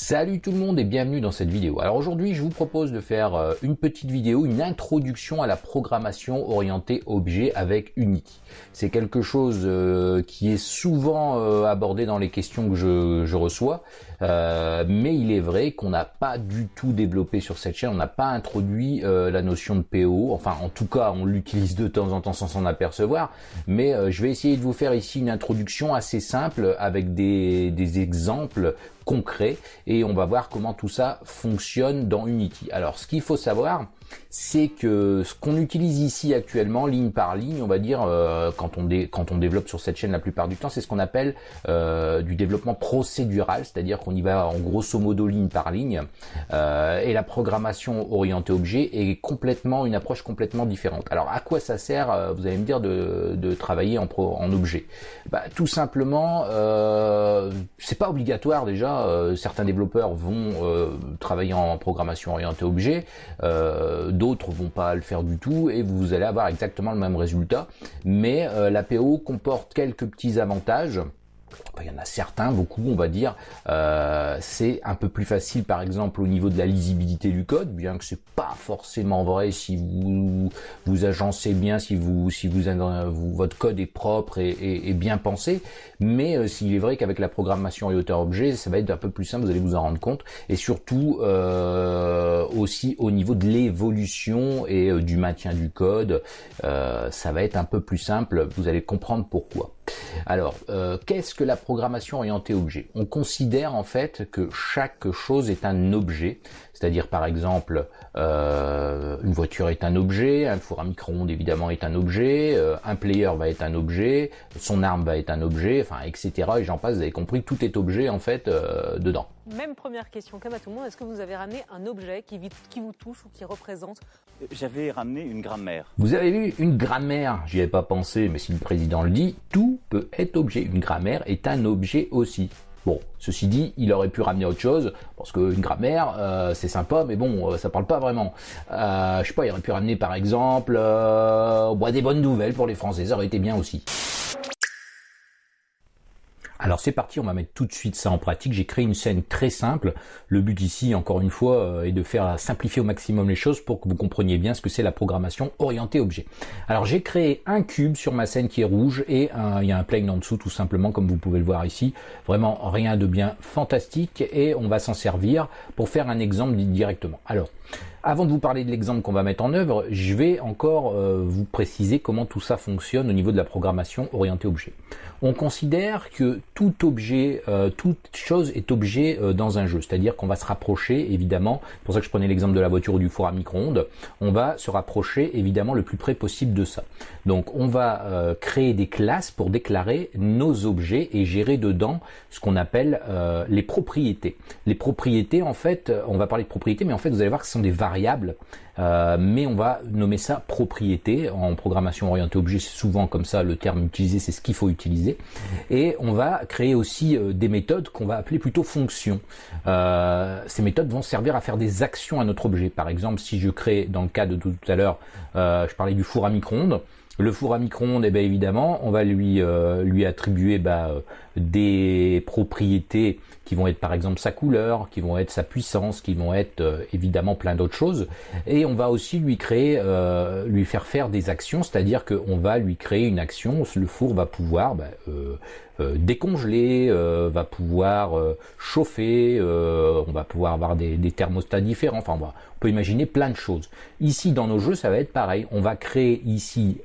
Salut tout le monde et bienvenue dans cette vidéo. Alors aujourd'hui je vous propose de faire euh, une petite vidéo, une introduction à la programmation orientée objet avec Unity. C'est quelque chose euh, qui est souvent euh, abordé dans les questions que je, reçois, mais il est vrai qu'on n'a pas du tout développé sur cette chaîne, on n'a pas introduit la notion de PO, enfin en tout cas on l'utilise de temps en temps sans s'en apercevoir, mais je vais essayer de vous faire ici une introduction assez simple avec des, des exemples concret et on va voir comment tout ça fonctionne dans Unity. Alors ce qu'il faut savoir, c'est que ce qu'on utilise ici actuellement, ligne par ligne, on va dire, euh, quand, on développe sur cette chaîne la plupart du temps, c'est ce qu'on appelle euh, du développement procédural, c'est-à-dire qu'on y va en grosso modo ligne par ligne, euh, et la programmation orientée objet est complètement une approche complètement différente. Alors à quoi ça sert, vous allez me dire, de, travailler en, pro, en objet? Bah, Tout simplement, c'est pas obligatoire déjà, certains développeurs vont travailler en programmation orientée objet, d'autres vont pas le faire du tout et vous allez avoir exactement le même résultat. Mais euh, la PO comporte quelques petits avantages il y en a certains, beaucoup on va dire, euh, c'est un peu plus facile par exemple au niveau de la lisibilité du code, bien que c'est pas forcément vrai si vous vous agencez bien, si vous si vous, votre code est propre et, bien pensé, mais euh, s'il est vrai qu'avec la programmation et hauteur objet, ça va être un peu plus simple, vous allez vous en rendre compte, et surtout euh, aussi au niveau de l'évolution et du maintien du code, ça va être un peu plus simple, vous allez comprendre pourquoi. Alors, euh, qu'est-ce que la programmation orientée objet? On considère en fait que chaque chose est un objet, c'est-à-dire par exemple euh, une voiture est un objet, un four à micro-ondes évidemment est un objet, euh, un player va être un objet, son arme va être un objet, enfin etc. Et j'en passe, vous avez compris, tout est objet en fait dedans. Même première question, comme à tout le monde, est-ce que vous avez ramené un objet qui, qui vous touche ou qui représente? J'avais ramené une grammaire. Vous avez vu une grammaire J'y avais pas pensé, mais si le président le dit, tout peut être objet. Une grammaire est un objet aussi. Bon, ceci dit, il aurait pu ramener autre chose, parce qu'une grammaire, euh, c'est sympa, mais bon, euh, ça parle pas vraiment. Euh, je sais pas, il aurait pu ramener par exemple euh, des bonnes nouvelles pour les Français, ça aurait été bien aussi. Alors c'est parti, on va mettre tout de suite ça en pratique. J'ai créé une scène très simple. Le but ici, encore une fois, euh, est de faire simplifier au maximum les choses pour que vous compreniez bien ce que c'est la programmation orientée objet. Alors j'ai créé un cube sur ma scène qui est rouge et il y a un plane en dessous tout simplement comme vous pouvez le voir ici. Vraiment rien de bien fantastique et on va s'en servir pour faire un exemple directement. Alors avant de vous parler de l'exemple qu'on va mettre en œuvre, je vais encore euh, vous préciser comment tout ça fonctionne au niveau de la programmation orientée objet. On considère que tout objet, euh, toute chose est objet euh, dans un jeu, c'est-à-dire qu'on va se rapprocher évidemment, c'est pour ça que je prenais l'exemple de la voiture ou du four à micro-ondes, on va se rapprocher évidemment le plus près possible de ça. Donc on va créer des classes pour déclarer nos objets et gérer dedans ce qu'on appelle les propriétés. Les propriétés en fait, on va parler de propriétés, mais en fait vous allez voir que ce sont des variable, euh, mais on va nommer ça propriété. En programmation orientée objet, c'est souvent comme ça le terme utilisé, c'est ce qu'il faut utiliser. Et on va créer aussi euh, des méthodes qu'on va appeler plutôt fonctions. Euh, ces méthodes vont servir à faire des actions à notre objet. Par exemple, si je crée, dans le cas de tout à l'heure, je parlais du four à micro-ondes, le four à micro-ondes, eh évidemment, on va lui lui attribuer bah, des propriétés qui vont être par exemple sa couleur, qui vont être sa puissance, qui vont être euh, évidemment plein d'autres choses. Et on va aussi lui créer, euh, lui faire faire des actions, c'est-à-dire qu'on va lui créer une action, le four va pouvoir bah, euh, décongeler, va pouvoir chauffer, on va pouvoir avoir des, thermostats différents, enfin on, on, peut imaginer plein de choses. Ici dans nos jeux ça va être pareil, on va créer ici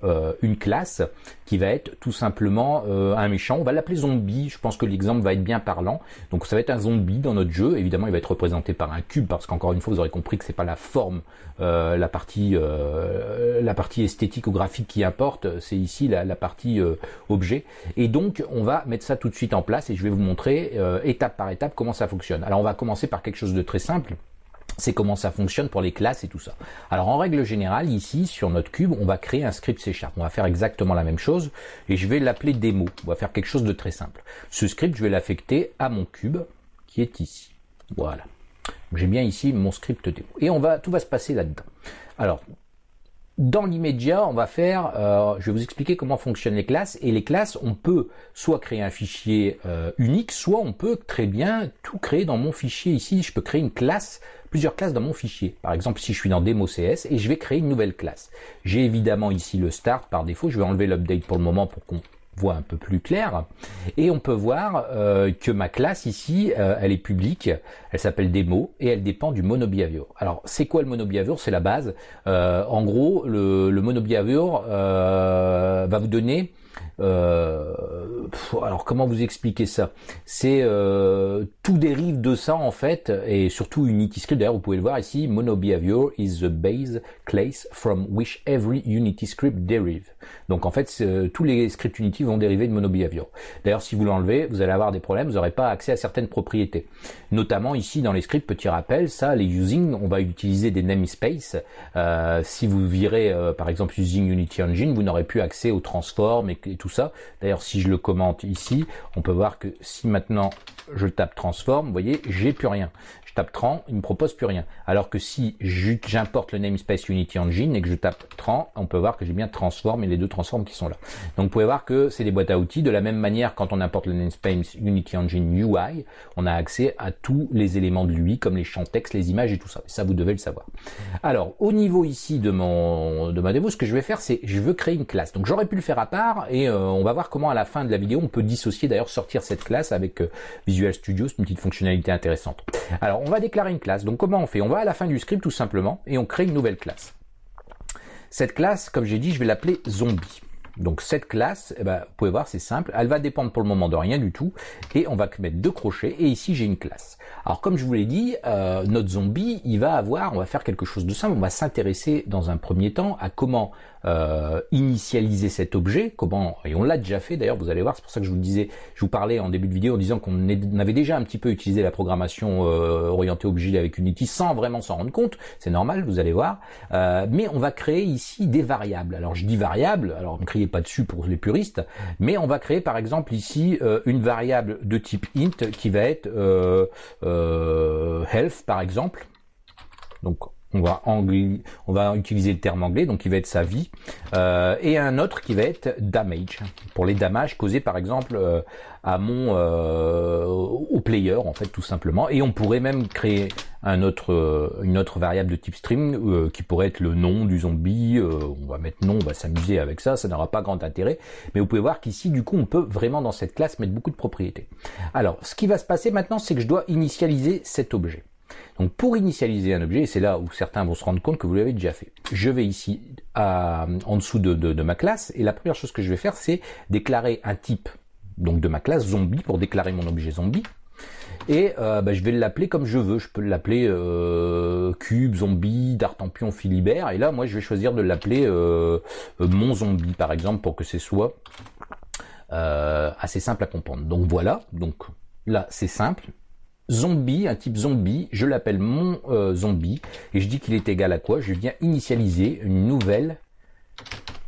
une classe qui va être tout simplement un méchant, on va l'appeler zombie, je pense que l'exemple va être bien parlant. Donc ça va être un zombie dans notre jeu. Évidemment, il va être représenté par un cube parce qu'encore une fois, vous aurez compris que c'est pas la forme, euh, la partie, euh, la partie esthétique ou graphique qui importe. C'est ici la, partie euh, objet. Et donc, on va mettre ça tout de suite en place et je vais vous montrer étape par étape comment ça fonctionne. Alors, on va commencer par quelque chose de très simple c'est comment ça fonctionne pour les classes et tout ça. Alors en règle générale, ici sur notre cube, on va créer un script C Sharp. On va faire exactement la même chose et je vais l'appeler démo. On va faire quelque chose de très simple. Ce script, je vais l'affecter à mon cube qui est ici. Voilà. J'ai bien ici mon script démo. Et on va, tout va se passer là-dedans. Alors, dans l'immédiat, on va faire, euh, je vais vous expliquer comment fonctionnent les classes. Et les classes, on peut soit créer un fichier euh, unique, soit on peut très bien tout créer dans mon fichier ici. Je peux créer une classe, plusieurs classes dans mon fichier. Par exemple, si je suis dans Demo CS et je vais créer une nouvelle classe. J'ai évidemment ici le start par défaut. Je vais enlever l'update pour le moment pour qu'on voit un peu plus clair. Et on peut voir euh, que ma classe ici, euh, elle est publique, elle s'appelle démo et elle dépend du monobehavior. Alors c'est quoi le monobehavior C'est la base. Euh, en gros, le, le monobehavior va vous donner euh, alors comment vous expliquer ça? C'est euh, tout dérive de ça en fait, et surtout Unity Script. D'ailleurs, vous pouvez le voir ici. Mono behavior is the base class from which every Unity script derive. Donc en fait, euh, tous les scripts Unity vont dériver de mono behavior. D'ailleurs, si vous l'enlevez, vous allez avoir des problèmes. Vous n'aurez pas accès à certaines propriétés. Notamment ici dans les scripts, petit rappel, ça, les using, on va utiliser des namespace. Euh, si vous virez par exemple using Unity Engine, vous n'aurez plus accès aux transforms et, et tout ça. D'ailleurs, si je le commente ici, on peut voir que si maintenant je tape transform, vous voyez, j'ai plus rien je tape Tran, il me propose plus rien. Alors que si j'importe le namespace Unity Engine et que je tape Tran, on peut voir que j'ai bien Transform et les deux transforms qui sont là. Donc vous pouvez voir que c'est des boîtes à outils. De la même manière, quand on importe le namespace Unity Engine UI, on a accès à tous les éléments de l'UI, comme les champs texte, les images et tout ça. Ça, vous devez le savoir. Alors, au niveau ici de mon de ma démo, ce que je vais faire, c'est je veux créer une classe. Donc j'aurais pu le faire à part et euh, on va voir comment à la fin de la vidéo, on peut dissocier d'ailleurs sortir cette classe avec euh, Visual Studio, c'est une petite fonctionnalité intéressante. Alors on va déclarer une classe. Donc comment on fait? On va à la fin du script tout simplement et on crée une nouvelle classe. Cette classe, comme j'ai dit, je vais l'appeler zombie. Donc cette classe, eh ben, vous pouvez voir, c'est simple. Elle va dépendre pour le moment de rien du tout. Et on va mettre deux crochets. Et ici, j'ai une classe. Alors comme je vous l'ai dit, euh, notre zombie, il va avoir, on va faire quelque chose de simple. On va s'intéresser dans un premier temps à comment euh, initialiser cet objet, comment, et on l'a déjà fait d'ailleurs, vous allez voir, c'est pour ça que je vous disais, je vous parlais en début de vidéo en disant qu'on avait déjà un petit peu utilisé la programmation euh, orientée objet avec Unity sans vraiment s'en rendre compte, c'est normal, vous allez voir, euh, mais on va créer ici des variables. Alors je dis variables, alors ne criez pas dessus pour les puristes, mais on va créer par exemple ici une variable de type int qui va être health par exemple, donc on va, on va utiliser le terme anglais, donc il va être sa vie, euh, et un autre qui va être damage, pour les dommages causés par exemple euh, à mon euh, au player en fait tout simplement, et on pourrait même créer un autre, une autre variable de type string qui pourrait être le nom du zombie, on va mettre nom, on va s'amuser avec ça, ça n'aura pas grand intérêt, mais vous pouvez voir qu'ici du coup on peut vraiment dans cette classe mettre beaucoup de propriétés. Alors ce qui va se passer maintenant c'est que je dois initialiser cet objet. Donc pour initialiser un objet, et c'est là où certains vont se rendre compte que vous l'avez déjà fait, je vais ici en dessous de, ma classe, et la première chose que je vais faire, c'est déclarer un type donc de ma classe zombie pour déclarer mon objet zombie. Et euh, bah, je vais l'appeler comme je veux. Je peux l'appeler euh, cube, zombie, d'artempion, philibert. Et là, moi, je vais choisir de l'appeler euh, mon zombie, par exemple, pour que ce soit assez simple à comprendre. Donc voilà. Donc là, c'est simple zombie, un type zombie, je l'appelle mon euh, zombie, et je dis qu'il est égal à quoi? Je viens initialiser une nouvelle,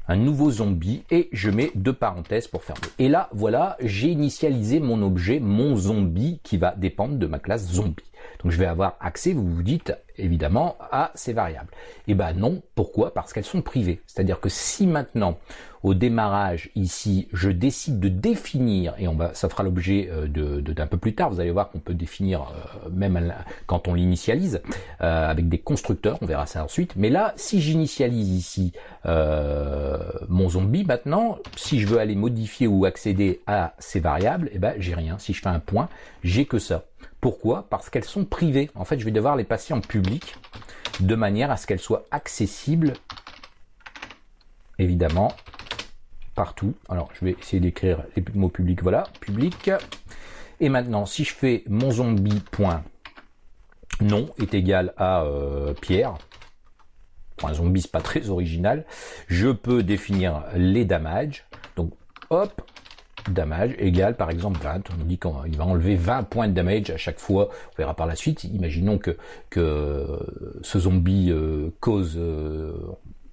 un nouveau zombie, et je mets deux parenthèses pour fermer. Et là, voilà, j'ai initialisé mon objet, mon zombie, qui va dépendre de ma classe zombie. Donc je vais avoir accès, vous vous dites, évidemment, à ces variables. Et eh ben non, pourquoi? Parce qu'elles sont privées. C'est-à-dire que si maintenant, au démarrage, ici, je décide de définir, et on va, ça fera l'objet euh, de, d'un peu plus tard, vous allez voir qu'on peut définir euh, même quand on l'initialise, euh, avec des constructeurs, on verra ça ensuite. Mais là, si j'initialise ici mon zombie, maintenant, si je veux aller modifier ou accéder à ces variables, eh ben j'ai rien. Si je fais un point, j'ai que ça. Pourquoi? Parce qu'elles sont privées. En fait, je vais devoir les passer en public de manière à ce qu'elles soient accessibles, évidemment, partout. Alors, je vais essayer d'écrire les mots publics. Voilà, public. Et maintenant, si je fais mon zombie point est égal à euh, Pierre, un zombie, pas très original, je peux définir les damages. Donc, hop, damage égale par exemple 20. On dit qu'il va enlever 20 points de damage à chaque fois. On verra par la suite. Imaginons que, que ce zombie euh, cause euh,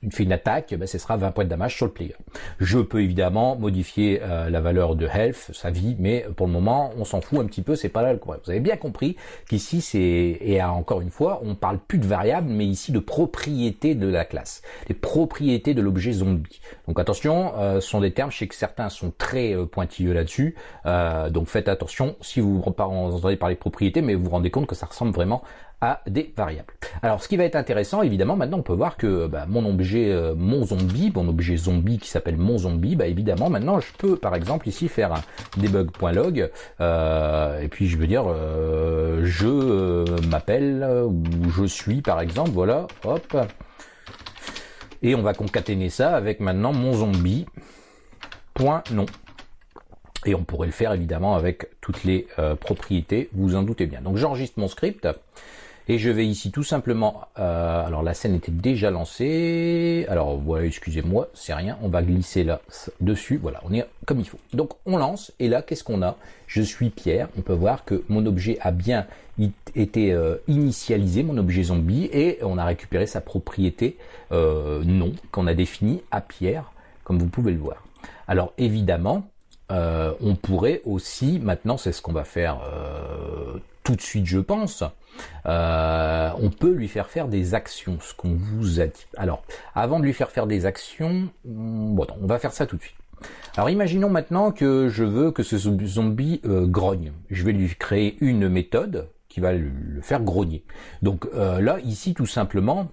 une attaque, ben, ce sera 20 points de damage sur le player. Je peux évidemment modifier euh, la valeur de health, sa vie, mais pour le moment, on s'en fout un petit peu, c'est pas là le problème. Vous avez bien compris qu'ici, c'est, et encore une fois, on parle plus de variables, mais ici de propriétés de la classe, les propriétés de l'objet zombie. Donc attention, euh, ce sont des termes, je sais que certains sont très euh, pointilleux là-dessus, donc faites attention si vous entendez parler de propriétés, mais vous vous rendez compte que ça ressemble vraiment à des variables. Alors ce qui va être intéressant, évidemment, maintenant on peut voir que bah, mon objet, euh, mon zombie, mon objet zombie qui s'appelle mon zombie, bah évidemment maintenant je peux par exemple ici faire un debug.log euh, et puis je veux dire euh, je m'appelle ou je suis par exemple, voilà, hop, et on va concaténer ça avec maintenant mon zombie. Et on pourrait le faire évidemment avec toutes les propriétés, vous en doutez bien. Donc j'enregistre mon script. Et je vais ici tout simplement, euh, alors la scène était déjà lancée, alors voilà, excusez-moi, c'est rien, on va glisser là dessus, voilà, on est comme il faut. Donc on lance, et là, qu'est-ce qu'on a? Je suis Pierre, on peut voir que mon objet a bien été euh, initialisé, mon objet zombie, et on a récupéré sa propriété euh, nom qu'on a défini à Pierre, comme vous pouvez le voir. Alors évidemment, on pourrait aussi, maintenant c'est ce qu'on va faire tout de suite, je pense, euh, on peut lui faire faire des actions, ce qu'on vous a dit. Alors, avant de lui faire faire des actions, hmm, bon, on va faire ça tout de suite. Alors imaginons maintenant que je veux que ce zombie euh, grogne. Je vais lui créer une méthode qui va le, faire grogner. Donc euh, là, ici, tout simplement,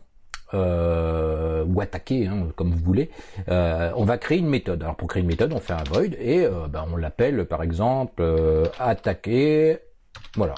ou attaquer, hein, comme vous voulez, on va créer une méthode. Alors pour créer une méthode, on fait un void et ben, on l'appelle par exemple attaquer, voilà,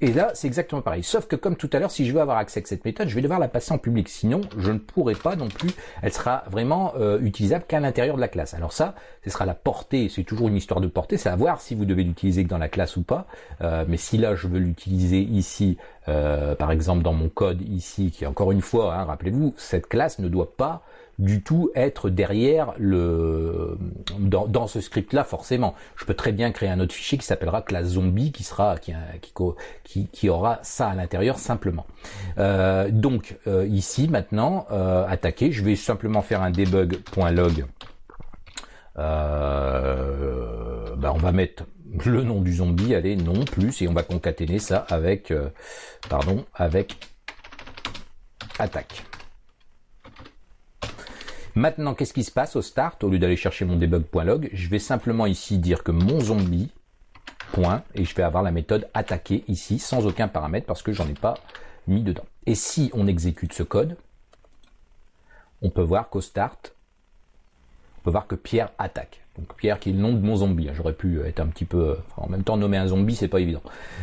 et là, c'est exactement pareil. Sauf que comme tout à l'heure, si je veux avoir accès à cette méthode, je vais devoir la passer en public. Sinon, je ne pourrai pas non plus. Elle sera vraiment euh, utilisable qu'à l'intérieur de la classe. Alors ça, ce sera la portée. C'est toujours une histoire de portée. C'est à voir si vous devez l'utiliser que dans la classe ou pas. Euh, mais si là, je veux l'utiliser ici, euh, par exemple dans mon code ici, qui encore une fois, hein, rappelez-vous, cette classe ne doit pas du tout être derrière le dans, ce script là forcément. Je peux très bien créer un autre fichier qui s'appellera classe zombie qui sera qui, qui, qui aura ça à l'intérieur simplement. Euh, donc euh, ici maintenant euh, attaquer, je vais simplement faire un debug.log. Ben, on va mettre le nom du zombie, allez non plus et on va concaténer ça avec pardon avec attaque. Maintenant, qu'est-ce qui se passe au start Au lieu d'aller chercher mon debug.log, je vais simplement ici dire que mon zombie, et je vais avoir la méthode attaquer ici, sans aucun paramètre, parce que j'en ai pas mis dedans. Et si on exécute ce code, on peut voir qu'au start, on peut voir que Pierre attaque. Donc Pierre qui est le nom de mon zombie. Hein. J'aurais pu être un petit peu... en même temps, nommer un zombie, c'est pas évident.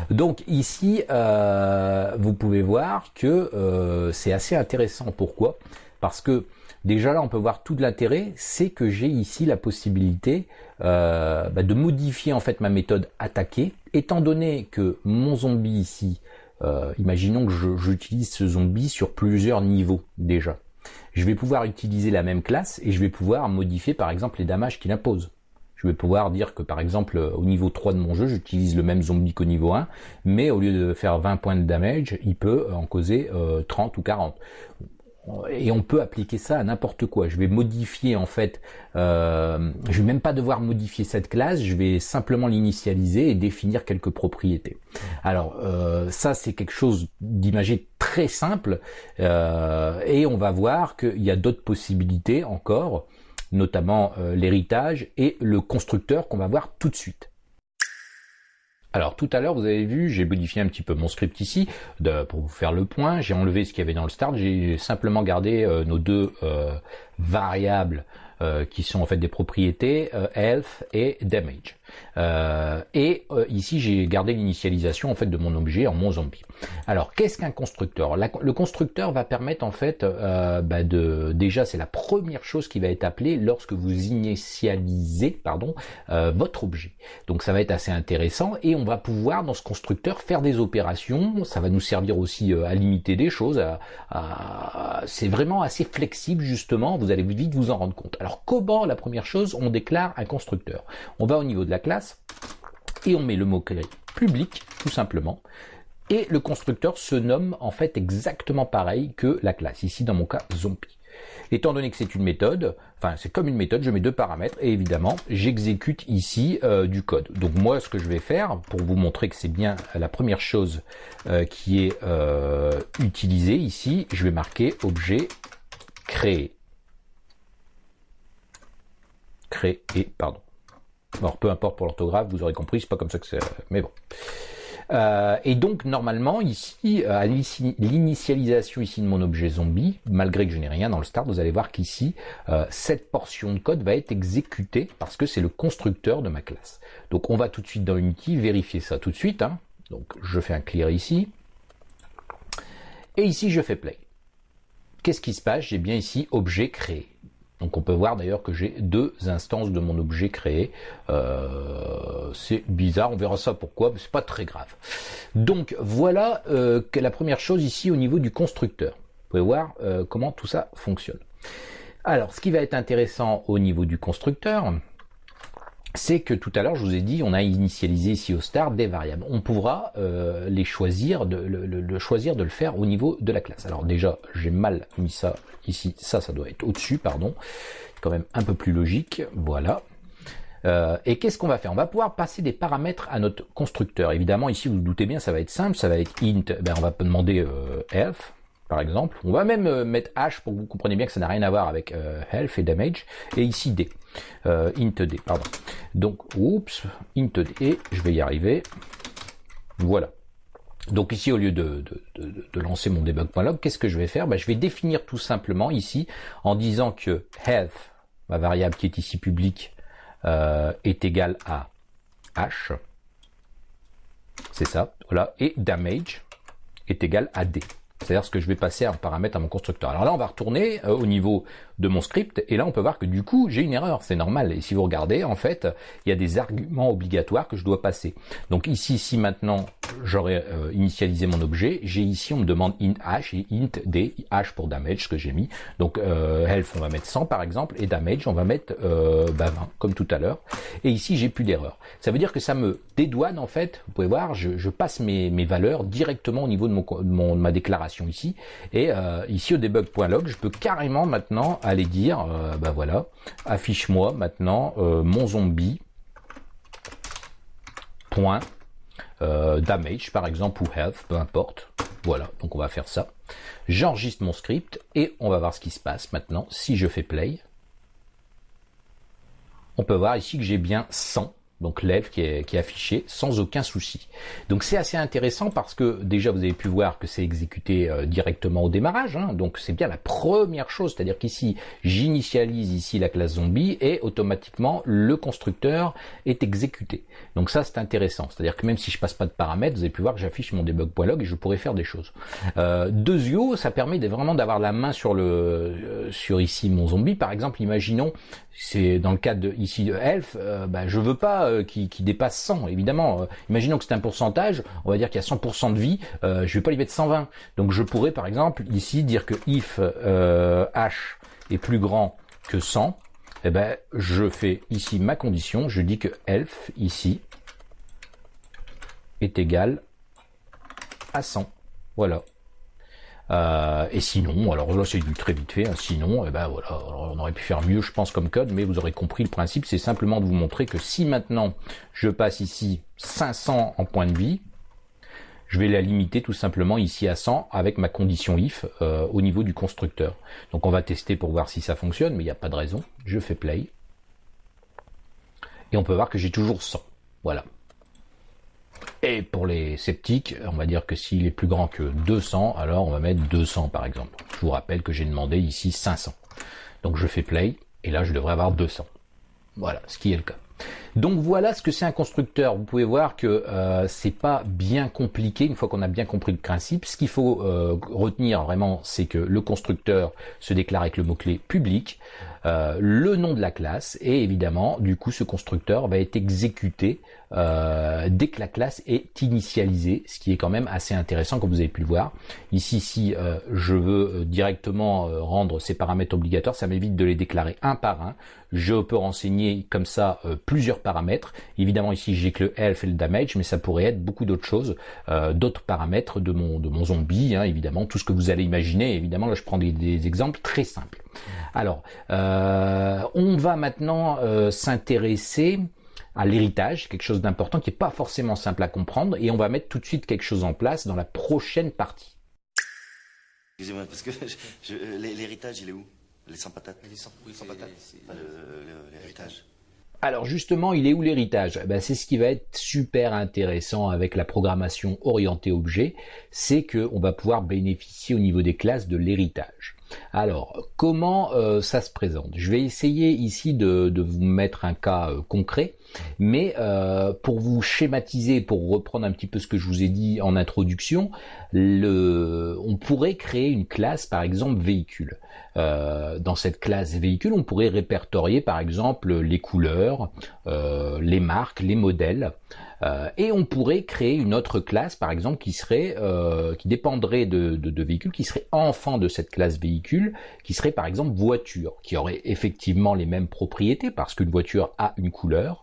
Donc ici, euh, vous pouvez voir que euh, c'est assez intéressant. Pourquoi? Parce que Déjà là, on peut voir tout l'intérêt, c'est que j'ai ici la possibilité euh, bah, de modifier en fait ma méthode attaquer, étant donné que mon zombie ici, euh, imaginons que j'utilise ce zombie sur plusieurs niveaux déjà. Je vais pouvoir utiliser la même classe et je vais pouvoir modifier par exemple les damages qu'il impose. Je vais pouvoir dire que par exemple au niveau 3 de mon jeu, j'utilise le même zombie qu'au niveau 1, mais au lieu de faire 20 points de damage, il peut en causer 30 euh, ou 40 et on peut appliquer ça à n'importe quoi. Je vais modifier en fait, euh, je vais même pas devoir modifier cette classe, je vais simplement l'initialiser et définir quelques propriétés. Alors euh, ça c'est quelque chose d'imagé très simple euh, et on va voir qu'il y a d'autres possibilités encore, notamment euh, l'héritage et le constructeur qu'on va voir tout de suite. Alors tout à l'heure, vous avez vu, j'ai modifié un petit peu mon script ici pour vous faire le point. J'ai enlevé ce qu'il y avait dans le start. J'ai simplement gardé euh, nos deux euh, variables euh, qui sont en fait des propriétés health et damage. Euh, et euh, ici, j'ai gardé l'initialisation en fait de mon objet en mon zombie. Alors, qu'est-ce qu'un constructeur? Le constructeur va permettre en fait euh, bah, de déjà, c'est la première chose qui va être appelée lorsque vous initialisez pardon votre objet. Donc, ça va être assez intéressant et on va pouvoir dans ce constructeur faire des opérations. Ça va nous servir aussi à limiter des choses. c'est vraiment assez flexible justement. Vous allez vite vous en rendre compte. Alors, comment la première chose on déclare un constructeur? On va au niveau de la classe et on met le mot-clé public, tout simplement. Et le constructeur se nomme en fait exactement pareil que la classe, ici dans mon cas zombie. Étant donné que c'est une méthode, enfin c'est comme une méthode, je mets deux paramètres et évidemment j'exécute ici euh, du code. Donc moi ce que je vais faire pour vous montrer que c'est bien la première chose euh, qui est euh, utilisée ici, je vais marquer objet créé. Créé, pardon. Alors peu importe pour l'orthographe, vous aurez compris, c'est pas comme ça que c'est. Mais bon. Euh, et donc normalement ici, à l'initialisation ici de mon objet zombie, malgré que je n'ai rien dans le start, vous allez voir qu'ici, euh, cette portion de code va être exécutée parce que c'est le constructeur de ma classe. Donc on va tout de suite dans Unity vérifier ça tout de suite. Hein. Donc je fais un clear ici. Et ici je fais play. Qu'est-ce qui se passe? J'ai bien ici objet créé. Donc on peut voir d'ailleurs que j'ai deux instances de mon objet créé. Euh, c'est bizarre, on verra ça pourquoi, mais c'est pas très grave. Donc voilà euh, la première chose ici au niveau du constructeur. Vous pouvez voir euh, comment tout ça fonctionne. Alors ce qui va être intéressant au niveau du constructeur, c'est que tout à l'heure, je vous ai dit, on a initialisé ici au start des variables. On pourra euh, les choisir, de, le, choisir de le faire au niveau de la classe. Alors déjà, j'ai mal mis ça ici. Ça, ça doit être au-dessus, pardon. Quand même un peu plus logique. Voilà. Euh, et qu'est-ce qu'on va faire? On va pouvoir passer des paramètres à notre constructeur. Évidemment, ici, vous vous doutez bien, ça va être simple. Ça va être int. Ben, on va demander euh, health par exemple. On va même mettre H pour que vous compreniez bien que ça n'a rien à voir avec health et damage. Et ici D, euh, int D, pardon. Donc, oups, int D, et je vais y arriver. Voilà. Donc ici, au lieu de, lancer mon debug.log, qu'est-ce que je vais faire? Ben, Je vais définir tout simplement ici en disant que health, ma variable qui est ici publique, est égale à H. C'est ça, voilà. Et damage est égal à D c'est-à-dire ce que je vais passer en paramètre à mon constructeur. Alors là, on va retourner euh, au niveau de mon script, et là, on peut voir que du coup, j'ai une erreur, c'est normal. Et si vous regardez, en fait, il y a des arguments obligatoires que je dois passer. Donc ici, si maintenant j'aurais euh, initialisé mon objet, j'ai ici, on me demande int h et int d, h pour damage, ce que j'ai mis. Donc euh, health, on va mettre 100 par exemple, et damage, on va mettre 20, bah, comme tout à l'heure. Et ici, j'ai plus d'erreur. Ça veut dire que ça me dédouane, en fait, vous pouvez voir, je, passe mes, valeurs directement au niveau de, mon, de ma déclaration ici. Et euh, ici au debug.log, je peux carrément maintenant aller dire, euh, bah voilà, affiche-moi maintenant euh, mon zombie point damage par exemple ou health, peu importe. Voilà, donc on va faire ça. J'enregistre mon script et on va voir ce qui se passe maintenant. Si je fais play, on peut voir ici que j'ai bien 100 donc lève qui est, affiché sans aucun souci. Donc c'est assez intéressant parce que déjà vous avez pu voir que c'est exécuté euh, directement au démarrage, hein. donc c'est bien la première chose, c'est-à-dire qu'ici j'initialise ici la classe zombie et automatiquement le constructeur est exécuté. Donc ça c'est intéressant, c'est-à-dire que même si je passe pas de paramètres, vous avez pu voir que j'affiche mon debug.log et je pourrais faire des choses. Euh, Dezio, ça permet vraiment d'avoir la main sur le euh, sur ici mon zombie. Par exemple, imaginons c'est dans le cas de ici de Elf, euh, bah, je veux pas euh, qui, dépasse 100 évidemment. Euh, imaginons que c'est un pourcentage, on va dire qu'il y a 100% de vie, euh, je vais pas lui mettre 120. Donc je pourrais par exemple ici dire que if h est plus grand que 100, eh ben je fais ici ma condition, je dis que elf ici est égal à 100. Voilà. Euh, et sinon, alors là c'est du très vite fait, hein. sinon, eh ben voilà, on aurait pu faire mieux je pense comme code, mais vous aurez compris le principe, c'est simplement de vous montrer que si maintenant je passe ici 500 en point de vie, je vais la limiter tout simplement ici à 100 avec ma condition if euh, au niveau du constructeur. Donc on va tester pour voir si ça fonctionne, mais il n'y a pas de raison. Je fais play. Et on peut voir que j'ai toujours 100. Voilà. Et pour les sceptiques, on va dire que s'il est plus grand que 200, alors on va mettre 200 par exemple. Je vous rappelle que j'ai demandé ici 500. Donc je fais play, et là je devrais avoir 200. Voilà, ce qui est le cas. Donc voilà ce que c'est un constructeur. Vous pouvez voir que euh, c'est pas bien compliqué une fois qu'on a bien compris le principe. Ce qu'il faut euh, retenir vraiment, c'est que le constructeur se déclare avec le mot-clé public, euh, le nom de la classe, et évidemment, du coup, ce constructeur va être exécuté euh, dès que la classe est initialisée, ce qui est quand même assez intéressant comme vous avez pu le voir. Ici, si euh, je veux directement rendre ces paramètres obligatoires, ça m'évite de les déclarer un par un. Je peux renseigner comme ça plusieurs paramètres. Évidemment ici j'ai que le health et le damage, mais ça pourrait être beaucoup d'autres choses, euh, d'autres paramètres de mon, de mon zombie, hein, évidemment, tout ce que vous allez imaginer. Évidemment, là je prends des, exemples très simples. Alors, euh, on va maintenant euh, s'intéresser à l'héritage, quelque chose d'important qui n'est pas forcément simple à comprendre, et on va mettre tout de suite quelque chose en place dans la prochaine partie. Excusez-moi, parce que l'héritage, il est où? Les sans patates? Les sans, patates? L'héritage. Alors justement, il est où l'héritage? Ben, C'est ce qui va être super intéressant avec la programmation orientée objet, c'est qu'on va pouvoir bénéficier au niveau des classes de l'héritage. Alors, comment euh, ça se présente? Je vais essayer ici de, vous mettre un cas euh, concret, mais euh, pour vous schématiser, pour reprendre un petit peu ce que je vous ai dit en introduction, on pourrait créer une classe, par exemple, véhicule. dans cette classe véhicule, on pourrait répertorier, par exemple, les couleurs, les marques, les modèles. Euh, et on pourrait créer une autre classe, par exemple, qui serait, euh, qui dépendrait de, de, véhicules, qui serait enfant de cette classe véhicule, qui serait par exemple voiture, qui aurait effectivement les mêmes propriétés parce qu'une voiture a une couleur,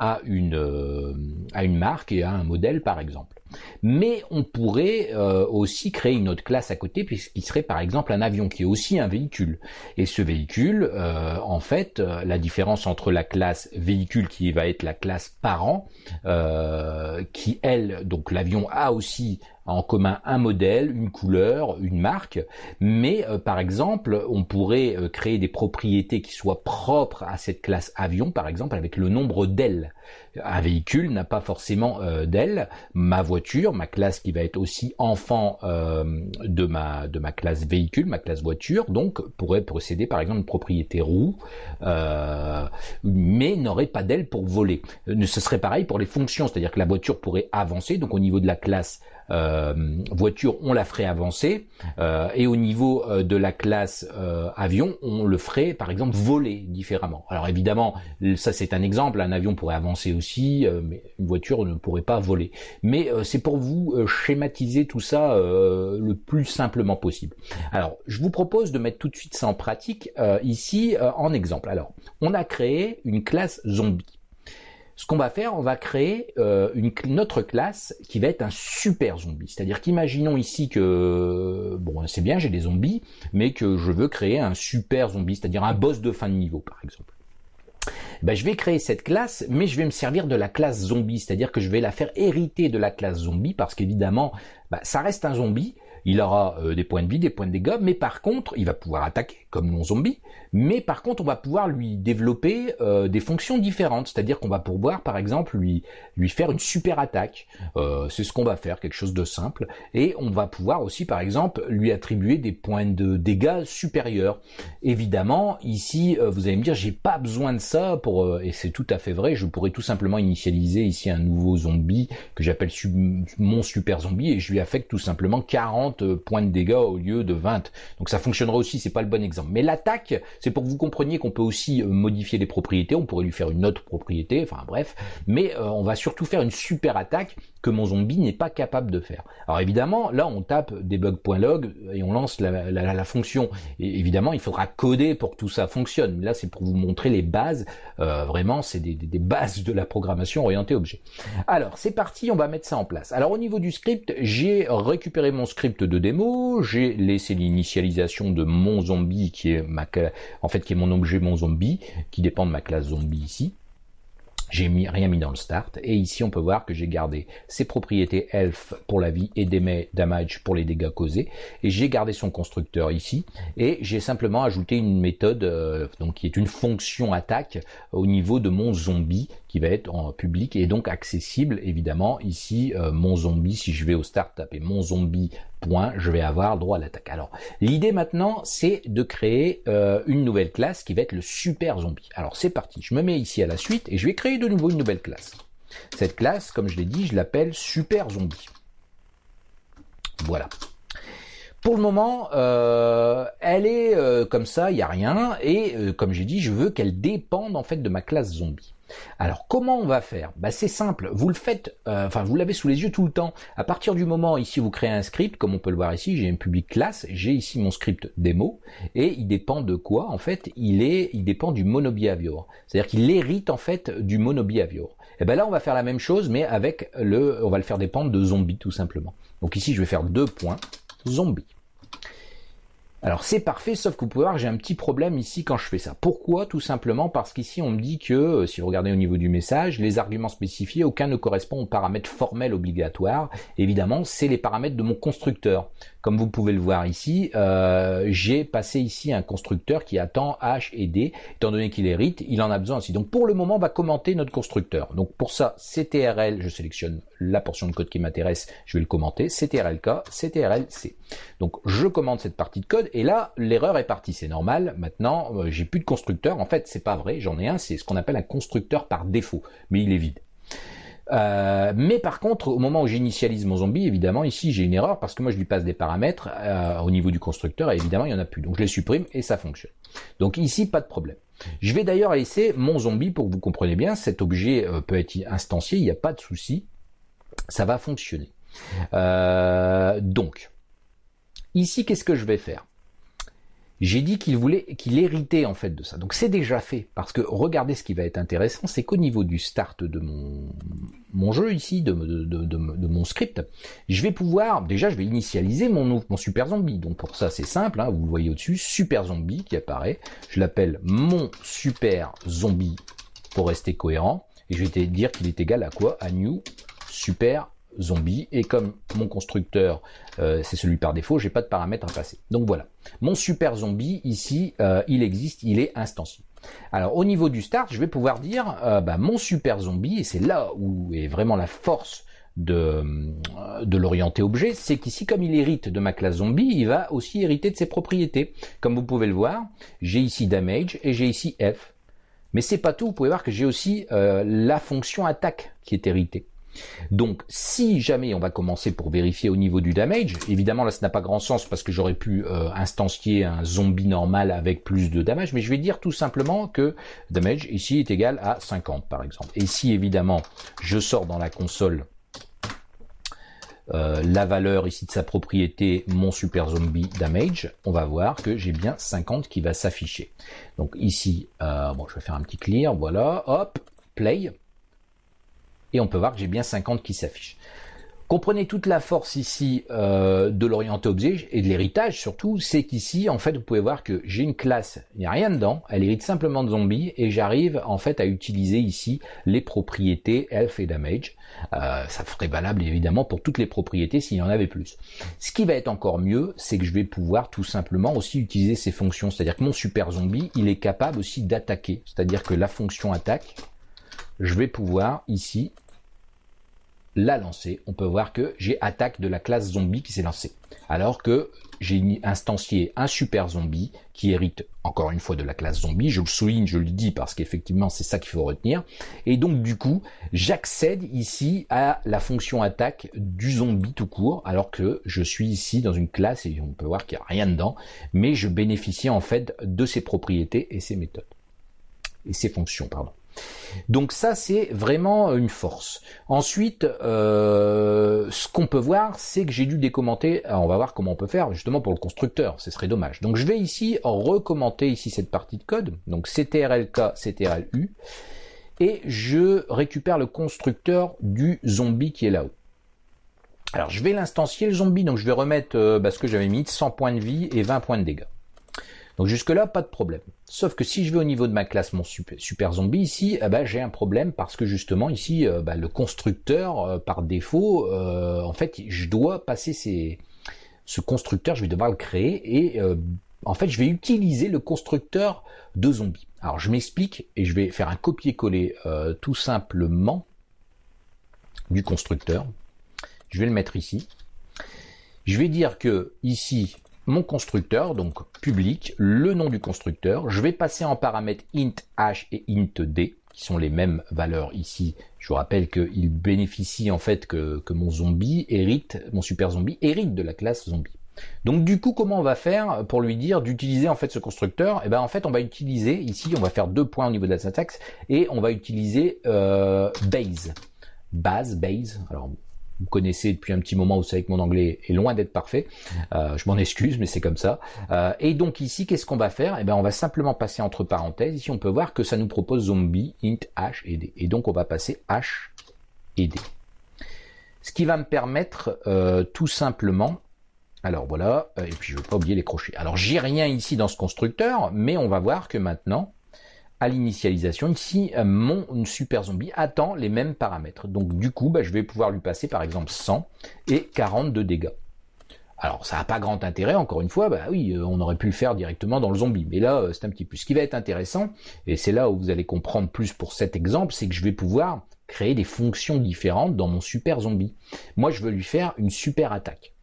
a une, euh, a une marque et a un modèle, par exemple. Mais on pourrait euh, aussi créer une autre classe à côté, puisqu'il serait par exemple un avion qui est aussi un véhicule. Et ce véhicule, euh, en fait, euh, la différence entre la classe véhicule qui va être la classe parent, qui elle, donc l'avion a aussi en commun un modèle, une couleur, une marque, mais par exemple, on pourrait créer des propriétés qui soient propres à cette classe avion, par exemple avec le nombre Un véhicule n'a pas forcément euh. Ma voiture, ma classe qui va être aussi enfant euh, de ma classe véhicule, ma classe voiture, donc pourrait procéder par exemple une propriété roue, euh, mais n'aurait pas d'ailes pour voler. Ce serait pareil pour les fonctions, c'est-à-dire que la voiture pourrait avancer. Donc au niveau de la classe euh, voiture, on la ferait avancer, euh, et au niveau euh, de la classe avion, on le ferait par exemple voler différemment. Alors évidemment, ça c'est un exemple, un avion pourrait avancer aussi, mais une voiture ne pourrait pas voler. Mais c'est pour vous schématiser tout ça le plus simplement possible. Alors, je vous propose de mettre tout de suite ça en pratique ici en exemple. Alors, on a créé une classe zombie. Ce qu'on va faire, on va créer euh, une, autre classe qui va être un super zombie. C'est-à-dire qu'imaginons ici que, bon, c'est bien, j'ai des zombies, mais que je veux créer un super zombie, c'est-à-dire un boss de fin de niveau, par exemple. Ben, je vais créer cette classe, mais je vais me servir de la classe zombie, c'est-à-dire que je vais la faire hériter de la classe zombie, parce qu'évidemment, ben, ça reste un zombie, il aura euh, des points de vie, des points de dégâts, mais par contre, il va pouvoir attaquer comme mon zombie, mais par contre, on va pouvoir lui développer euh, des fonctions différentes, c'est-à-dire qu'on va pouvoir, par exemple, lui, lui faire une super attaque, euh, c'est ce qu'on va faire, quelque chose de simple, et on va pouvoir aussi, par exemple, lui attribuer des points de dégâts supérieurs. Évidemment, ici, vous allez me dire, j'ai pas besoin de ça pour, et c'est tout à fait vrai, je pourrais tout simplement initialiser ici un nouveau zombie que j'appelle mon super zombie, et je lui affecte tout simplement 40 points de dégâts au lieu de 20. Donc ça fonctionnera aussi, c'est pas le bon exemple. Mais l'attaque, c'est pour que vous compreniez qu'on peut aussi euh, modifier les propriétés, on pourrait lui faire une autre propriété, enfin bref, mais euh, on va surtout faire une super attaque que mon zombie n'est pas capable de faire. Alors évidemment, là on tape debug.log et on lance la, fonction. Et évidemment, il faudra coder pour que tout ça fonctionne. Là, c'est pour vous montrer les bases. Euh, vraiment, c'est des, des, bases de la programmation orientée objet. Alors, c'est parti, on va mettre ça en place. Alors au niveau du script, j'ai récupéré mon script de démo, j'ai laissé l'initialisation de mon zombie qui est ma en fait qui est mon objet mon zombie qui dépend de ma classe zombie ici. J'ai mis, rien mis dans le start. Et ici, on peut voir que j'ai gardé ses propriétés health pour la vie et damage pour les dégâts causés. Et j'ai gardé son constructeur ici. Et j'ai simplement ajouté une méthode, euh, donc qui est une fonction attaque au niveau de mon zombie qui va être en public et donc accessible évidemment ici euh, mon zombie. Si je vais au start taper mon zombie point je vais avoir droit à l'attaque. Alors l'idée maintenant c'est de créer euh, une nouvelle classe qui va être le super zombie. Alors c'est parti. Je me mets ici à la suite et je vais créer de nouveau une nouvelle classe. Cette classe comme je l'ai dit je l'appelle super zombie. Voilà. Pour le moment, euh, elle est comme ça, il n'y a rien, et comme j'ai dit, je veux qu'elle dépende en fait de ma classe zombie. Alors comment on va faire? Bah, C'est simple, vous le faites, enfin vous l'avez sous les yeux tout le temps. À partir du moment ici vous créez un script, comme on peut le voir ici, j'ai une public classe, j'ai ici mon script démo, et il dépend de quoi En fait, il est, il dépend du monobehavior. C'est-à-dire qu'il hérite en fait du monobehavior. Et ben là on va faire la même chose, mais avec le, on va le faire dépendre de zombie tout simplement. Donc ici je vais faire deux points zombie. Alors c'est parfait, sauf que vous pouvez voir j'ai un petit problème ici quand je fais ça. Pourquoi? Tout simplement parce qu'ici on me dit que, euh, si vous regardez au niveau du message, les arguments spécifiés, aucun ne correspond aux paramètres formels obligatoires. Évidemment, c'est les paramètres de mon constructeur. Comme vous pouvez le voir ici, euh, j'ai passé ici un constructeur qui attend H et D. Étant donné qu'il hérite, il en a besoin aussi. Donc pour le moment, on va commenter notre constructeur. Donc pour ça, CTRL, je sélectionne la portion de code qui m'intéresse, je vais le commenter. CTRLK, CTRLC. Donc je commande cette partie de code et là, l'erreur est partie. C'est normal. Maintenant, euh, j'ai plus de constructeur. En fait, c'est pas vrai. J'en ai un. C'est ce qu'on appelle un constructeur par défaut, mais il est vide. Euh, mais par contre, au moment où j'initialise mon zombie, évidemment, ici j'ai une erreur parce que moi je lui passe des paramètres euh, au niveau du constructeur et évidemment il n'y en a plus. Donc je les supprime et ça fonctionne. Donc ici, pas de problème. Je vais d'ailleurs laisser mon zombie pour que vous compreniez bien. Cet objet peut être instancié, il n'y a pas de souci. Ça va fonctionner. donc, ici, qu'est-ce que je vais faire? J'ai dit qu'il voulait, qu'il héritait en fait de ça. Donc c'est déjà fait, parce que regardez ce qui va être intéressant, c'est qu'au niveau du start de mon, jeu ici, de, mon script, je vais pouvoir, déjà je vais initialiser mon, mon super zombie. Donc pour ça c'est simple, hein, vous le voyez au-dessus, super zombie qui apparaît. Je l'appelle mon super zombie pour rester cohérent. Et je vais te dire qu'il est égal à quoi? À new super zombie et comme mon constructeur euh, c'est celui par défaut, j'ai pas de paramètres à passer. Donc voilà, mon super zombie ici, euh, il existe, il est instancié. Alors au niveau du start, je vais pouvoir dire euh, bah, mon super zombie et c'est là où est vraiment la force de, de l'orienté objet, c'est qu'ici comme il hérite de ma classe zombie, il va aussi hériter de ses propriétés. Comme vous pouvez le voir, j'ai ici damage et j'ai ici f. Mais c'est pas tout, vous pouvez voir que j'ai aussi la fonction attaque qui est héritée. Donc, si jamais on va commencer pour vérifier au niveau du damage, évidemment là, ça n'a pas grand sens parce que j'aurais pu euh, instancier un zombie normal avec plus de damage, mais je vais dire tout simplement que damage ici est égal à 50 par exemple. Et si évidemment je sors dans la console euh, la valeur ici de sa propriété, mon super zombie damage, on va voir que j'ai bien 50 qui va s'afficher. Donc ici, euh, je vais faire un petit clear, voilà, hop, play et on peut voir que j'ai bien 50 qui s'affichent. Comprenez toute la force ici euh, de l'orienté objet et de l'héritage surtout, c'est qu'ici en fait vous pouvez voir que j'ai une classe, il n'y a rien dedans, elle hérite simplement de zombie et j'arrive en fait à utiliser ici les propriétés health et damage. Euh, ça ferait valable évidemment pour toutes les propriétés s'il y en avait plus. Ce qui va être encore mieux, c'est que je vais pouvoir tout simplement aussi utiliser ces fonctions, c'est-à-dire que mon super zombie, il est capable aussi d'attaquer, c'est-à-dire que la fonction attaque, je vais pouvoir ici la lancer. On peut voir que j'ai attaque de la classe zombie qui s'est lancée. Alors que j'ai instancié un super zombie qui hérite encore une fois de la classe zombie. Je le souligne, je le dis parce qu'effectivement c'est ça qu'il faut retenir. Et donc du coup, j'accède ici à la fonction attaque du zombie tout court, alors que je suis ici dans une classe et on peut voir qu'il n'y a rien dedans, mais je bénéficie en fait de ses propriétés et ses méthodes. Et ses fonctions, pardon. Donc ça, c'est vraiment une force. Ensuite, euh, ce qu'on peut voir, c'est que j'ai dû décommenter. on va voir comment on peut faire justement pour le constructeur. Ce serait dommage. Donc je vais ici recommenter ici cette partie de code. Donc ctrlk, ctrlu. Et je récupère le constructeur du zombie qui est là-haut. Alors je vais l'instancier le zombie. Donc je vais remettre euh, bah, ce que j'avais mis, 100 points de vie et 20 points de dégâts. Donc jusque-là, pas de problème. Sauf que si je vais au niveau de ma classe, mon super, zombie, ici, eh ben, j'ai un problème parce que justement, ici, euh, bah, le constructeur, euh, par défaut, euh, en fait, je dois passer ce constructeur, je vais devoir le créer et en fait, je vais utiliser le constructeur de zombie. Alors, je m'explique et je vais faire un copier-coller tout simplement du constructeur. Je vais le mettre ici. Je vais dire que ici, mon constructeur, donc public, le nom du constructeur. Je vais passer en paramètres int h et int d, qui sont les mêmes valeurs ici. Je vous rappelle qu'il bénéficie en fait que, mon zombie hérite, mon super zombie hérite de la classe zombie. Donc du coup, comment on va faire pour lui dire d'utiliser en fait ce constructeur? Eh ben en fait, on va utiliser ici, on va faire deux points au niveau de la syntaxe et on va utiliser euh, base, base, base. Alors vous connaissez depuis un petit moment, vous savez que mon anglais est loin d'être parfait. Euh, je m'en excuse, mais c'est comme ça. Euh, et donc ici, qu'est-ce qu'on va faire? Eh ben, on va simplement passer entre parenthèses. Ici, on peut voir que ça nous propose zombie int h et d. Et donc, on va passer h et d. Ce qui va me permettre euh, tout simplement alors voilà, et puis je ne veux pas oublier les crochets. Alors j'ai rien ici dans ce constructeur, mais on va voir que maintenant, à l'initialisation, ici, euh, mon super zombie attend les mêmes paramètres. Donc du coup, bah, je vais pouvoir lui passer par exemple 100 et 40 de dégâts. Alors ça n'a pas grand intérêt, encore une fois, bah oui, euh, on aurait pu le faire directement dans le zombie, mais là euh, c'est un petit peu. Ce qui va être intéressant, et c'est là où vous allez comprendre plus pour cet exemple, c'est que je vais pouvoir créer des fonctions différentes dans mon super zombie. Moi je veux lui faire une super attaque.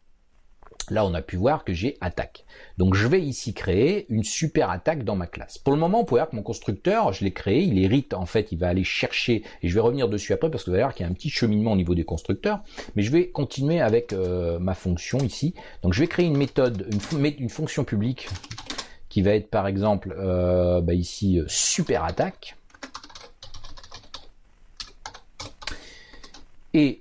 Là, on a pu voir que j'ai attaque. Donc, je vais ici créer une super attaque dans ma classe. Pour le moment, on peut voir que mon constructeur, je l'ai créé, il hérite, en fait, il va aller chercher, et je vais revenir dessus après parce que vous allez voir qu'il y a un petit cheminement au niveau des constructeurs, mais je vais continuer avec euh, ma fonction ici. Donc, je vais créer une méthode, une, une fonction publique qui va être, par exemple, euh, bah, ici, euh, super attaque. Et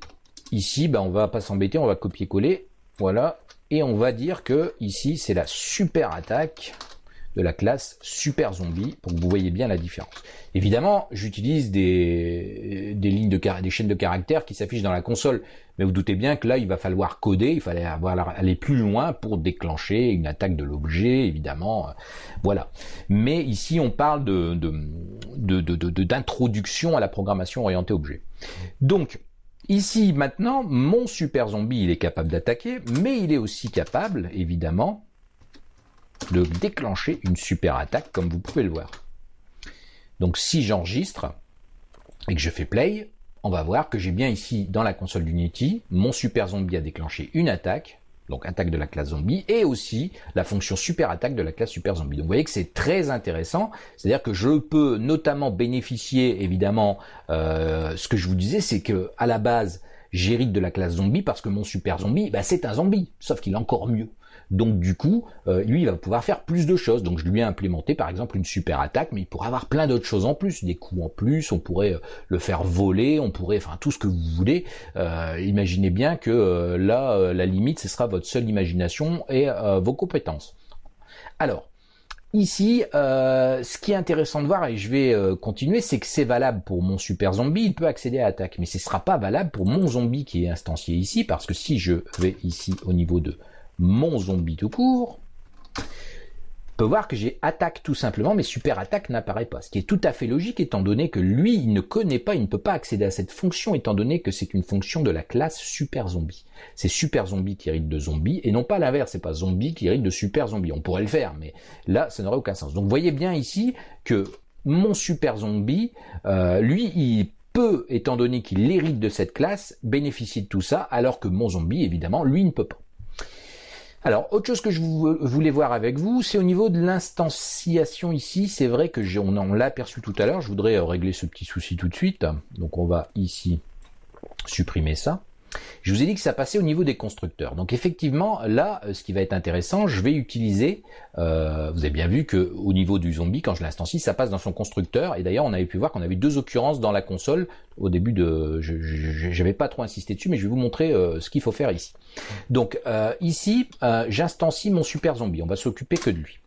ici, bah, on va pas s'embêter, on va copier-coller. Voilà, et on va dire que ici c'est la super attaque de la classe super zombie pour que vous voyez bien la différence. Évidemment, j'utilise des, des lignes de des chaînes de caractères qui s'affichent dans la console, mais vous doutez bien que là il va falloir coder, il fallait avoir, aller plus loin pour déclencher une attaque de l'objet, évidemment, voilà. Mais ici on parle de d'introduction de, de, à la programmation orientée objet. Donc Ici, maintenant, mon super zombie, il est capable d'attaquer, mais il est aussi capable, évidemment, de déclencher une super attaque, comme vous pouvez le voir. Donc si j'enregistre et que je fais play, on va voir que j'ai bien ici, dans la console d'Unity, mon super zombie a déclenché une attaque, donc attaque de la classe zombie, et aussi la fonction super attaque de la classe super zombie. Donc vous voyez que c'est très intéressant, c'est-à-dire que je peux notamment bénéficier, évidemment, euh, ce que je vous disais, c'est que à la base, j'hérite de la classe zombie parce que mon super zombie, bah, c'est un zombie, sauf qu'il est encore mieux. Donc du coup, euh, lui, il va pouvoir faire plus de choses. Donc je lui ai implémenté par exemple une super attaque, mais il pourrait avoir plein d'autres choses en plus, des coups en plus, on pourrait euh, le faire voler, on pourrait, enfin tout ce que vous voulez. Euh, imaginez bien que là, la limite, ce sera votre seule imagination et vos compétences. Alors, Ici, ce qui est intéressant de voir, et je vais continuer, c'est que c'est valable pour mon super zombie, il peut accéder à l'attaque, mais ce ne sera pas valable pour mon zombie qui est instancié ici, parce que si je vais ici au niveau de mon zombie tout court, peut voir que j'ai attaque tout simplement, mais super attaque n'apparaît pas. Ce qui est tout à fait logique étant donné que lui, il ne connaît pas, il ne peut pas accéder à cette fonction étant donné que c'est une fonction de la classe super zombie. C'est super zombie qui hérite de zombie et non pas l'inverse, c'est pas zombie qui hérite de super zombie. On pourrait le faire, mais là, ça n'aurait aucun sens. Donc voyez bien ici que mon super zombie, euh, lui, il peut, étant donné qu'il hérite de cette classe, bénéficier de tout ça, alors que mon zombie, évidemment, lui ne peut pas. Alors, autre chose que je voulais voir avec vous, c'est au niveau de l'instanciation ici. C'est vrai que on, on l'a aperçu tout à l'heure. Je voudrais euh, régler ce petit souci tout de suite. Donc, on va ici supprimer ça. Je vous ai dit que ça passait au niveau des constructeurs. Donc effectivement, là, euh, ce qui va être intéressant, je vais utiliser, euh, vous avez bien vu que au niveau du zombie, quand je l'instancie, ça passe dans son constructeur. Et d'ailleurs, on avait pu voir qu'on avait deux occurrences dans la console. Au début de, je n'avais pas trop insisté dessus, mais je vais vous montrer euh, ce qu'il faut faire ici. Donc ici, j'instancie mon super zombie. On va s'occuper que de lui.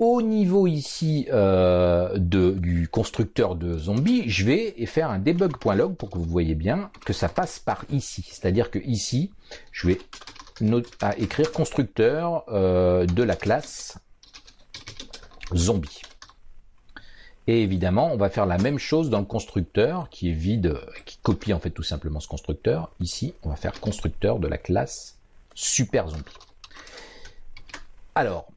Au niveau ici euh, de, du constructeur de zombies, je vais faire un debug.log pour que vous voyez bien que ça passe par ici. C'est-à-dire que ici, je vais écrire constructeur euh, de la classe zombie. Et évidemment, on va faire la même chose dans le constructeur qui est vide, qui copie en fait tout simplement ce constructeur. Ici, on va faire constructeur de la classe super zombie. Alors,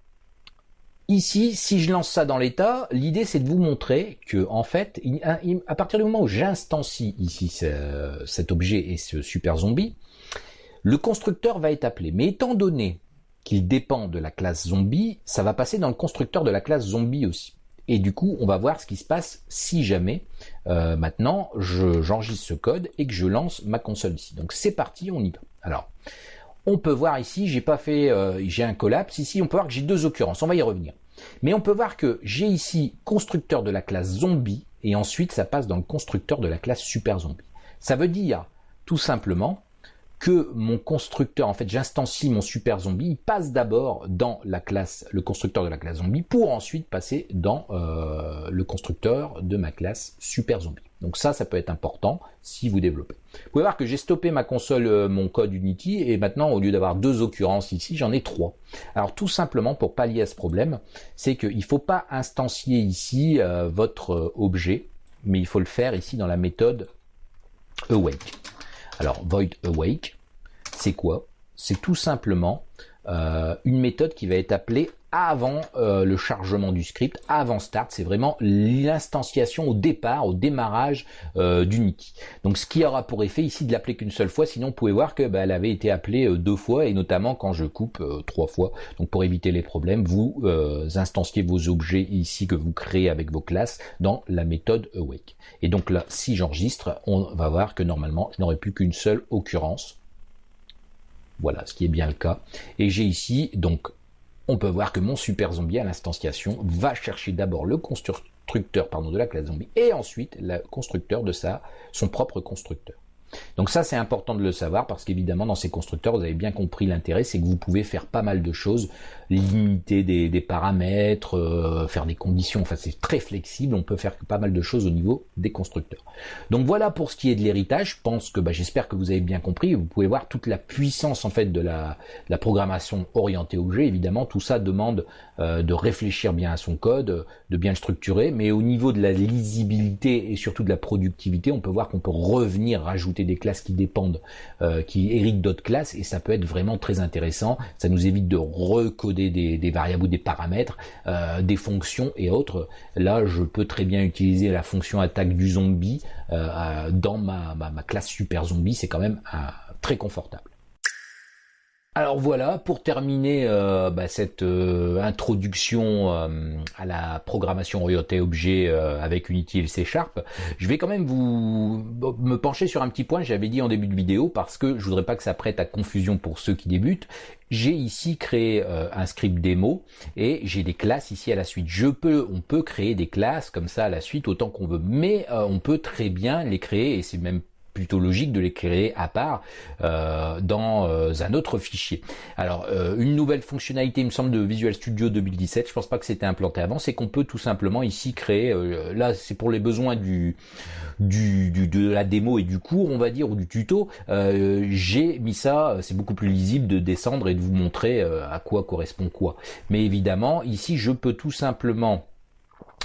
Ici, si je lance ça dans l'état, l'idée c'est de vous montrer que en fait, à partir du moment où j'instancie ici cet objet et ce super zombie, le constructeur va être appelé. Mais étant donné qu'il dépend de la classe zombie, ça va passer dans le constructeur de la classe zombie aussi. Et du coup, on va voir ce qui se passe si jamais euh, maintenant j'enregistre ce code et que je lance ma console ici. Donc c'est parti, on y va. Alors, on peut voir ici, j'ai pas fait, euh, j'ai un collapse. Ici, on peut voir que j'ai deux occurrences. On va y revenir. Mais on peut voir que j'ai ici constructeur de la classe zombie et ensuite ça passe dans le constructeur de la classe super zombie. Ça veut dire tout simplement que mon constructeur, en fait j'instancie mon super zombie, il passe d'abord dans la classe, le constructeur de la classe zombie, pour ensuite passer dans euh, le constructeur de ma classe super zombie. Donc ça, ça peut être important si vous développez. Vous pouvez voir que j'ai stoppé ma console, euh, mon code Unity, et maintenant au lieu d'avoir deux occurrences ici, j'en ai trois. Alors tout simplement pour pallier à ce problème, c'est qu'il ne faut pas instancier ici euh, votre objet, mais il faut le faire ici dans la méthode awake. Alors, void awake, c'est quoi? C'est tout simplement euh, une méthode qui va être appelée avant euh, le chargement du script, avant start, c'est vraiment l'instanciation au départ, au démarrage euh, d'Unity. Donc ce qui aura pour effet ici de l'appeler qu'une seule fois, sinon vous pouvez voir que bah, elle avait été appelée deux fois et notamment quand je coupe trois fois. Donc pour éviter les problèmes, vous instanciez vos objets ici que vous créez avec vos classes dans la méthode awake. Et donc là, si j'enregistre, on va voir que normalement je n'aurai plus qu'une seule occurrence voilà, ce qui est bien le cas. Et j'ai ici, donc, on peut voir que mon super zombie à l'instanciation va chercher d'abord le constructeur pardon, de la classe zombie et ensuite le constructeur de sa, son propre constructeur. Donc ça, c'est important de le savoir parce qu'évidemment, dans ces constructeurs, vous avez bien compris l'intérêt, c'est que vous pouvez faire pas mal de choses, limiter des, paramètres, euh, faire des conditions, enfin c'est très flexible, on peut faire pas mal de choses au niveau des constructeurs. Donc voilà pour ce qui est de l'héritage, je pense que bah, j'espère que vous avez bien compris, vous pouvez voir toute la puissance en fait de la, la programmation orientée objet, évidemment, tout ça demande euh, de réfléchir bien à son code, de bien le structurer, mais au niveau de la lisibilité et surtout de la productivité, on peut voir qu'on peut revenir rajouter des classes qui dépendent, euh, qui héritent d'autres classes, et ça peut être vraiment très intéressant. Ça nous évite de recoder des, variables ou des paramètres, euh, des fonctions et autres. Là, je peux très bien utiliser la fonction attaque du zombie dans ma, ma, classe super zombie, c'est quand même très confortable. Alors voilà, pour terminer euh, bah, cette euh, introduction euh, à la programmation orientée objet avec Unity et C Sharp, je vais quand même vous me pencher sur un petit point, j'avais dit en début de vidéo, parce que je voudrais pas que ça prête à confusion pour ceux qui débutent. J'ai ici créé un script démo et j'ai des classes ici à la suite. Je peux, on peut créer des classes comme ça à la suite autant qu'on veut, mais on peut très bien les créer et c'est même plutôt logique de les créer à part euh, dans euh, un autre fichier. Alors euh, une nouvelle fonctionnalité, il me semble, de Visual Studio 2017, je pense pas que c'était implanté avant, c'est qu'on peut tout simplement ici créer, là c'est pour les besoins du, du, de la démo et du cours, on va dire, ou du tuto, j'ai mis ça, c'est beaucoup plus lisible de descendre et de vous montrer à quoi correspond quoi. Mais évidemment, ici je peux tout simplement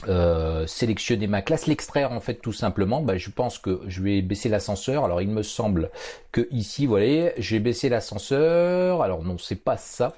euh, sélectionner ma classe, l'extraire en fait tout simplement, bah, je pense que je vais baisser l'ascenseur. Alors il me semble que ici, vous voyez, j'ai baissé l'ascenseur. Alors non, c'est pas ça.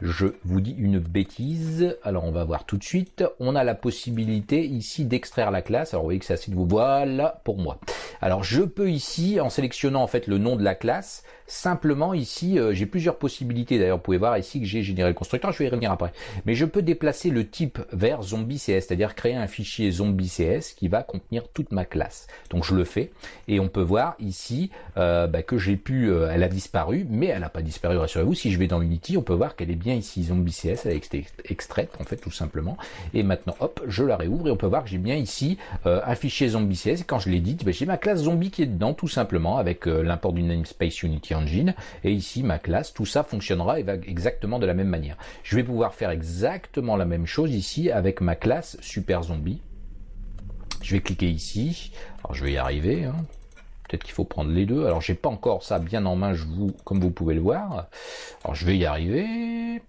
Je vous dis une bêtise. Alors on va voir tout de suite. On a la possibilité ici d'extraire la classe. Alors vous voyez que c'est assez vous. Voilà pour moi. Alors je peux ici, en sélectionnant en fait le nom de la classe, simplement ici, euh, j'ai plusieurs possibilités. D'ailleurs, vous pouvez voir ici que j'ai généré le constructeur. Je vais y revenir après. Mais je peux déplacer le type vers zombie CS, c'est-à-dire créer un fichier zombie CS qui va contenir toute ma classe. Donc je le fais et on peut voir ici euh, bah, que j'ai pu, euh, elle a disparu, mais elle n'a pas disparu, rassurez-vous. Si je vais dans Unity, on peut voir qu'elle est bien ici zombie CS, elle a été extraite en fait tout simplement. Et maintenant, hop, je la réouvre et on peut voir que j'ai bien ici euh, un fichier zombie CS. Quand je l'édite, bah, j'ai ma classe zombie qui est dedans tout simplement avec l'import du namespace Unity Engine. Et ici ma classe, tout ça fonctionnera exactement de la même manière. Je vais pouvoir faire exactement la même chose ici avec ma classe super zombie. Je vais cliquer ici. Alors je vais y arriver. Hein. Peut-être qu'il faut prendre les deux. Alors j'ai pas encore ça bien en main, comme vous pouvez le voir. Alors je vais y arriver.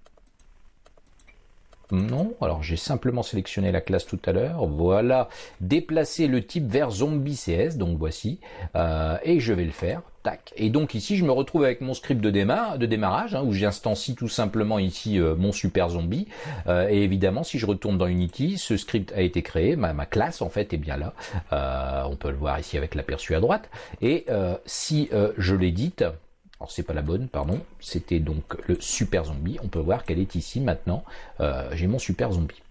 Non, alors j'ai simplement sélectionné la classe tout à l'heure. Voilà, déplacer le type vers zombie CS, donc voici, euh, et je vais le faire. Tac. Et donc ici, je me retrouve avec mon script de, démarre, de démarrage, hein, où j'instancie tout simplement ici euh, mon super zombie. Euh, et évidemment, si je retourne dans Unity, ce script a été créé, ma, ma classe en fait est bien là. on peut le voir ici avec l'aperçu à droite. Et si je l'édite, alors c'est pas la bonne, pardon. C'était donc le super zombie. On peut voir qu'elle est ici maintenant. Euh, j'ai mon super zombie.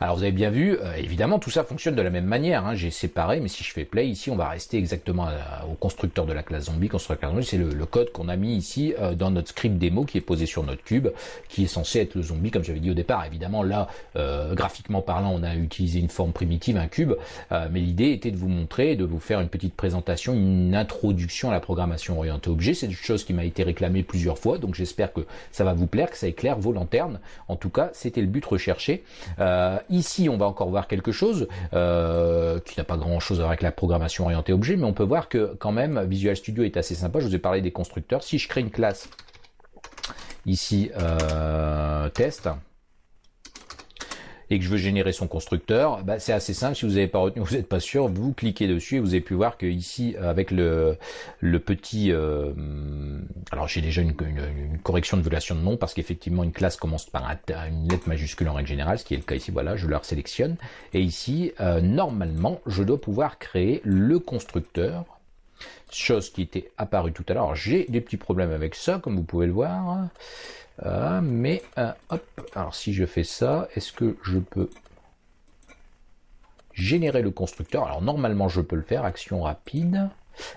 Alors vous avez bien vu, euh, évidemment tout ça fonctionne de la même manière. Hein. J'ai séparé, mais si je fais play ici, on va rester exactement au constructeur de la classe zombie. Constructeur zombie, c'est le, code qu'on a mis ici euh, dans notre script démo qui est posé sur notre cube, qui est censé être le zombie, comme j'avais dit au départ. Évidemment là, euh, graphiquement parlant, on a utilisé une forme primitive, un cube, mais l'idée était de vous montrer, de vous faire une petite présentation, une introduction à la programmation orientée objet. C'est une chose qui m'a été réclamée plusieurs fois, donc j'espère que ça va vous plaire, que ça éclaire vos lanternes. En tout cas, c'était le but recherché. Euh, ici, on va encore voir quelque chose euh, qui n'a pas grand-chose à voir avec la programmation orientée objet, mais on peut voir que quand même Visual Studio est assez sympa. Je vous ai parlé des constructeurs. Si je crée une classe ici euh, test, et que je veux générer son constructeur, bah, c'est assez simple. Si vous n'avez pas retenu, vous n'êtes pas sûr, vous cliquez dessus et vous avez pu voir que ici, avec le, le petit... Euh, alors j'ai déjà une, correction de violation de nom parce qu'effectivement une classe commence par une lettre majuscule en règle générale, ce qui est le cas ici. Voilà, je leur sélectionne. Et ici, euh, normalement, je dois pouvoir créer le constructeur chose qui était apparue tout à l'heure. J'ai des petits problèmes avec ça, comme vous pouvez le voir. Euh, mais, euh, hop, alors si je fais ça, est-ce que je peux générer le constructeur? Alors normalement je peux le faire, action rapide.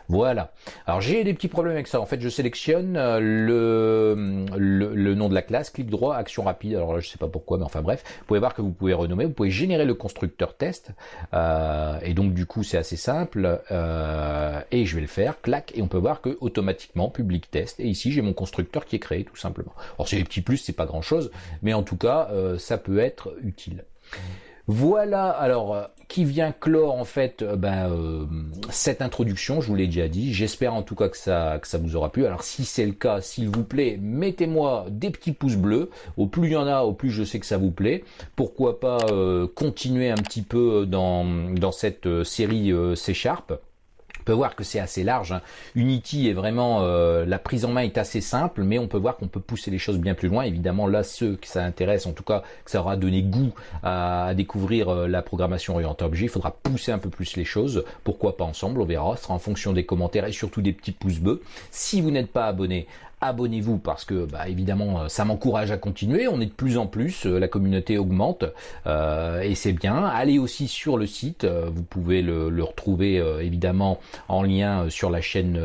Voilà. Alors j'ai des petits problèmes avec ça. En fait, je sélectionne euh, le, nom de la classe, clic droit, action rapide. Alors là, je sais pas pourquoi, mais enfin bref. Vous pouvez voir que vous pouvez renommer, vous pouvez générer le constructeur test. Euh, et donc du coup, c'est assez simple. Euh, et je vais le faire, clac, et on peut voir que automatiquement public test. Et ici, j'ai mon constructeur qui est créé tout simplement. Alors c'est des petits plus, c'est pas grand chose, mais en tout cas, ça peut être utile. Voilà, alors, euh, qui vient clore en fait euh, ben, euh, cette introduction, je vous l'ai déjà dit. J'espère en tout cas que ça, que ça vous aura plu. Alors si c'est le cas, s'il vous plaît, mettez-moi des petits pouces bleus. Au plus il y en a, au plus je sais que ça vous plaît. Pourquoi pas continuer un petit peu dans, dans cette série C Sharp peut voir que c'est assez large. Hein. Unity est vraiment, euh, la prise en main est assez simple, mais on peut voir qu'on peut pousser les choses bien plus loin. Évidemment, là, ceux que ça intéresse, en tout cas, que ça aura donné goût à, découvrir euh, la programmation orientée objet, il faudra pousser un peu plus les choses. Pourquoi pas ensemble On verra. Ce sera en fonction des commentaires et surtout des petits pouces bleus. Si vous n'êtes pas abonné, abonnez-vous parce que bah, évidemment euh, ça m'encourage à continuer, on est de plus en plus, euh, la communauté augmente euh, et c'est bien. Allez aussi sur le site, vous pouvez le, retrouver évidemment en lien sur la chaîne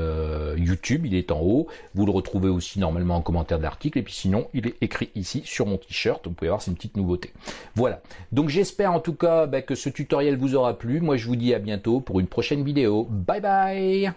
YouTube, il est en haut. Vous le retrouvez aussi normalement en commentaire de l'article et puis sinon il est écrit ici sur mon t-shirt, vous pouvez voir c'est une petite nouveauté. Voilà, donc j'espère en tout cas bah, que ce tutoriel vous aura plu. Moi je vous dis à bientôt pour une prochaine vidéo. Bye bye